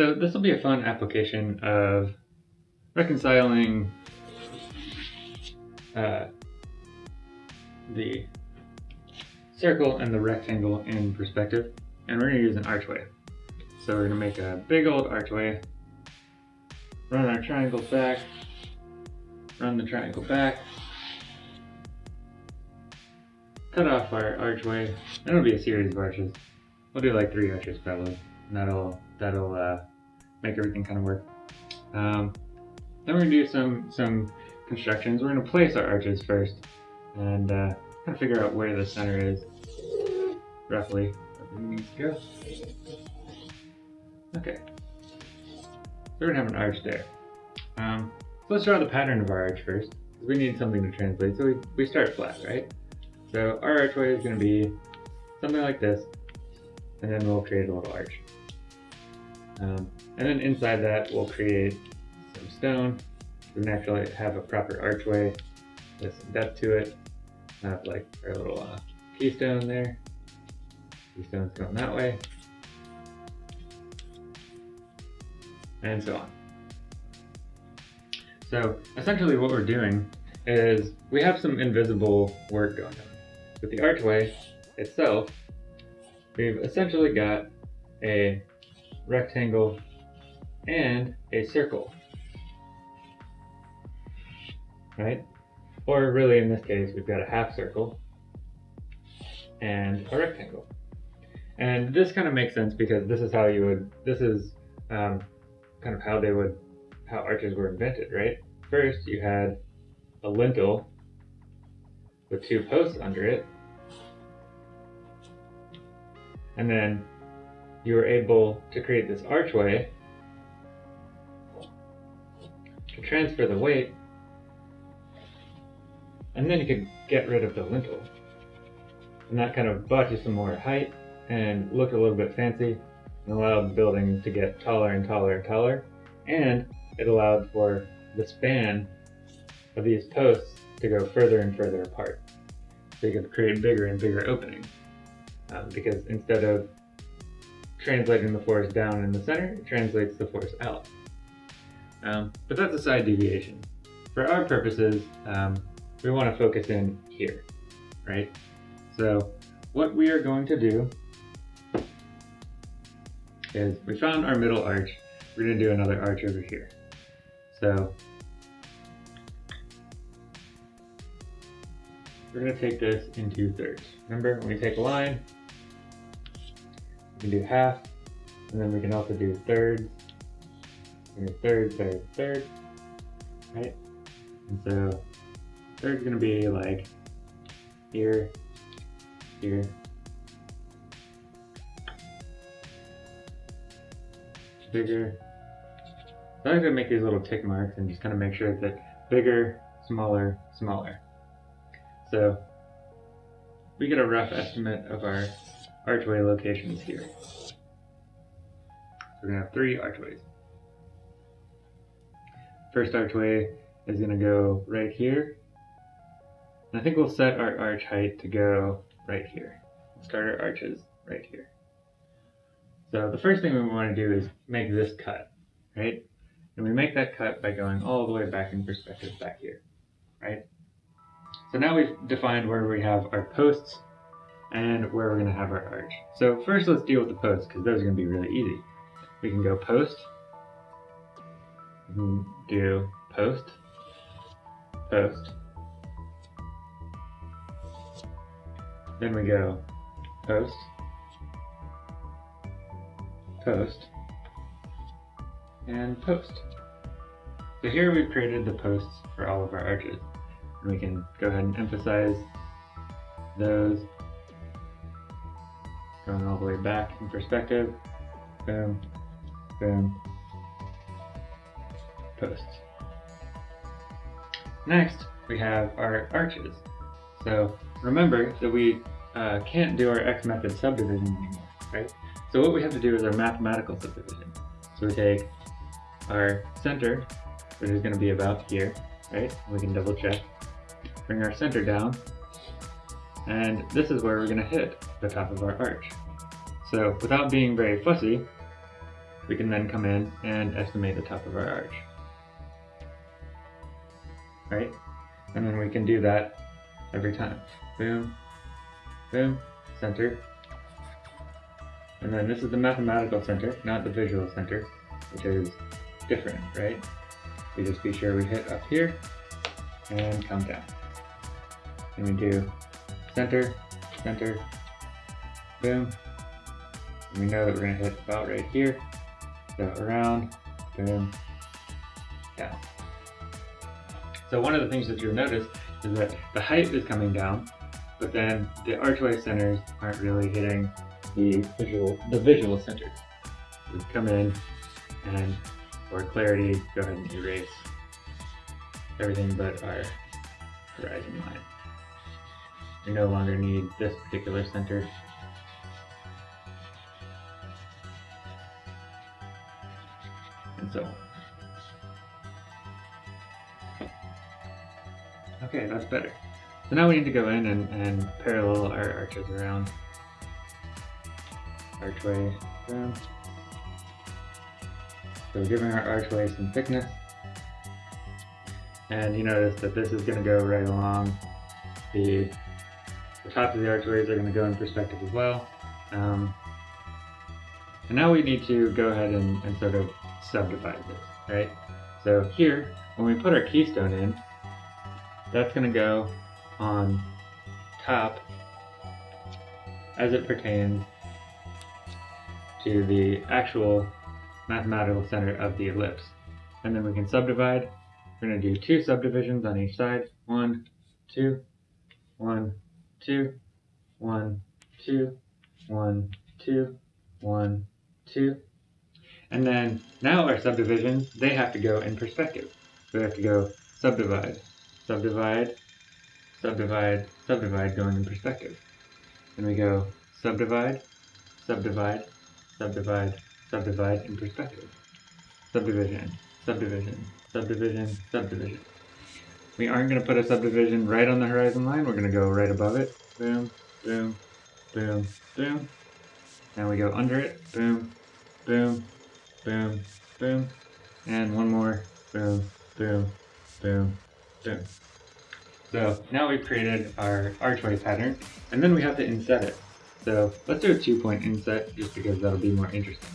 So this will be a fun application of reconciling uh, the circle and the rectangle in perspective. And we're going to use an archway. So we're going to make a big old archway, run our triangle back, run the triangle back, cut off our archway, and it'll be a series of arches. We'll do like three arches probably, and that'll, that'll uh, make everything kind of work. Um, then we're going to do some, some constructions. We're going to place our arches first, and uh, kind of figure out where the center is, roughly, where we need to go. Okay. So we're to have an arch there. Um, so let's draw the pattern of our arch first. We need something to translate, so we, we start flat, right? So our archway is going to be something like this, and then we'll create a little arch. Um, and then inside that, we'll create some stone. We naturally have a proper archway with some depth to it. Have like our little uh, keystone there. Keystone's going that way. And so on. So essentially what we're doing is we have some invisible work going on. With the archway itself, we've essentially got a rectangle and a circle. Right? Or really in this case, we've got a half circle and a rectangle. And this kind of makes sense because this is how you would, this is um, kind of how they would, how arches were invented, right? First you had a lintel with two posts under it. And then you were able to create this archway to transfer the weight and then you could get rid of the lintel. And that kind of bought you some more height and looked a little bit fancy and allowed the building to get taller and taller and taller. And it allowed for the span of these posts to go further and further apart. So you could create bigger and bigger openings. Um, because instead of translating the force down in the center, translates the force out. Um, but that's a side deviation. For our purposes, um, we want to focus in here, right? So what we are going to do is we found our middle arch. We're going to do another arch over here. So we're going to take this in two thirds. Remember, when we take a line, we can do half, and then we can also do thirds, third, third, third, right? And so third's to be like here, here, bigger. So I'm to make these little tick marks and just kind of make sure that bigger, smaller, smaller. So we get a rough estimate of our archway locations here. So we're to have three archways. First archway is going to go right here. And I think we'll set our arch height to go right here. We'll start our arches right here. So the first thing we want to do is make this cut, right? And we make that cut by going all the way back in perspective back here, right? So now we've defined where we have our posts and where we're going to have our arch. So first let's deal with the posts because those are going to be really easy. We can go post, we can do post, post. Then we go post, post, and post. So here we've created the posts for all of our arches. And we can go ahead and emphasize those going all the way back in perspective. Boom, boom, posts. Next, we have our arches. So remember that we uh, can't do our X method subdivision anymore, right? So what we have to do is our mathematical subdivision. So we take our center, which is going to be about here, right? We can double check. Bring our center down, and this is where we're going to hit the top of our arch. So without being very fussy, we can then come in and estimate the top of our arch. Right? And then we can do that every time. Boom, boom, center. And then this is the mathematical center, not the visual center, which is different, right? We just be sure we hit up here and come down. And we do center, center, boom. And we know that we're gonna hit about right here. So around, boom, down. So one of the things that you'll notice is that the height is coming down, but then the archway centers aren't really hitting the visual the visual centers. We come in and for clarity, go ahead and erase everything but our horizon line. We no longer need this particular center. Better. So now we need to go in and, and parallel our arches around. Archway down. So we're giving our archway some thickness. And you notice that this is going to go right along the, the tops of the archways are going to go in perspective as well. Um, and now we need to go ahead and, and sort of subdivide this, right? So here, when we put our keystone in, that's going to go on top as it pertains to the actual mathematical center of the ellipse. And then we can subdivide. We're going to do two subdivisions on each side. One, two, one, two, one, two, one, two, one, two. And then now our subdivisions, they have to go in perspective. We have to go subdivide, subdivide, subdivide, subdivide going in perspective. Then we go subdivide, subdivide, subdivide, subdivide in perspective. Subdivision, subdivision, subdivision, subdivision. We aren't going to put a subdivision right on the horizon line. We're going to go right above it. Boom, boom, boom, boom. And we go under it. Boom, boom, boom, boom. And one more. Boom, boom, boom, boom. So now we've created our archway pattern, and then we have to inset it. So let's do a two point inset just because that'll be more interesting.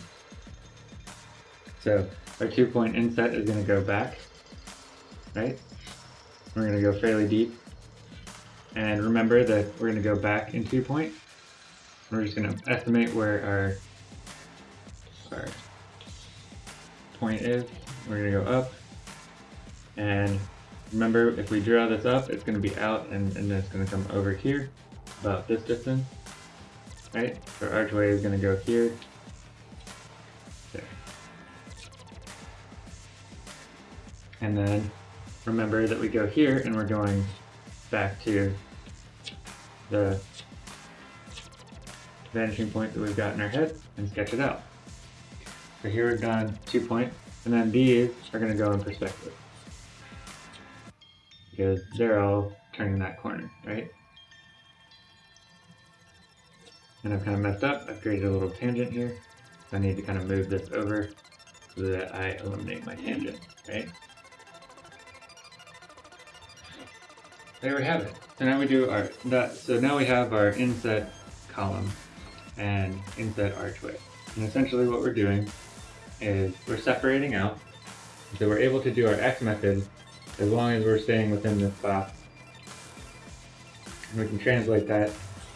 So our two point inset is going to go back, right? We're going to go fairly deep. And remember that we're going to go back in two point. We're just going to estimate where our, our point is. We're going to go up. And remember, if we draw this up, it's going to be out and, and then it's going to come over here, about this distance right? Our archway is going to go here, there. And then remember that we go here and we're going back to the vanishing point that we've got in our head and sketch it out. So here we've done two points, and then these are going to go in perspective. Because they're all turning that corner, right? And I've kind of messed up. I've created a little tangent here. I need to kind of move this over so that I eliminate my tangent, right? There we have it. So now we do our, that, so now we have our inset column and inset archway. And essentially what we're doing is we're separating out. So we're able to do our X method as long as we're staying within this box. And we can translate that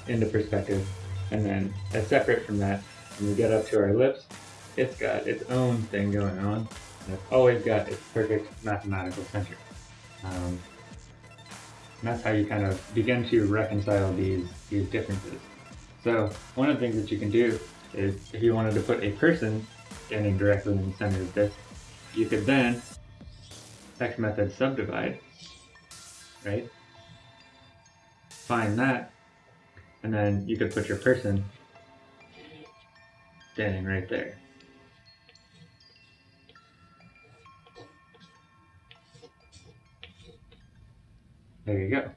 into perspective and then as separate from that, when we get up to our ellipse, it's got its own thing going on. And it's always got its perfect mathematical center. Um, that's how you kind of begin to reconcile these, these differences. So one of the things that you can do is if you wanted to put a person standing directly in the center of this, you could then X method subdivide, right? Find that and then you could put your person standing right there. There you go.